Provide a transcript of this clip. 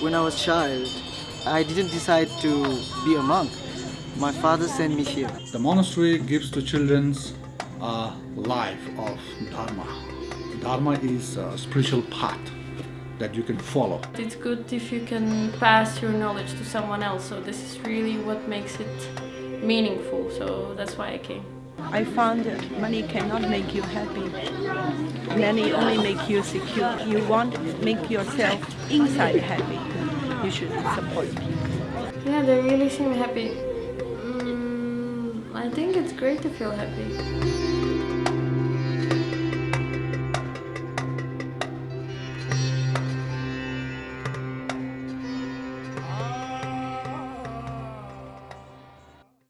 when I was child, I didn't decide to be a monk. My father sent me here. The monastery gives to children a life of Dharma. Dharma is a spiritual path that you can follow. It's good if you can pass your knowledge to someone else, so this is really what makes it meaningful, so that's why I came. I found that money cannot make you happy. Money only make you secure. You want to make yourself inside happy. You should support people. Yeah, they really seem happy. Mm, I think it's great to feel happy.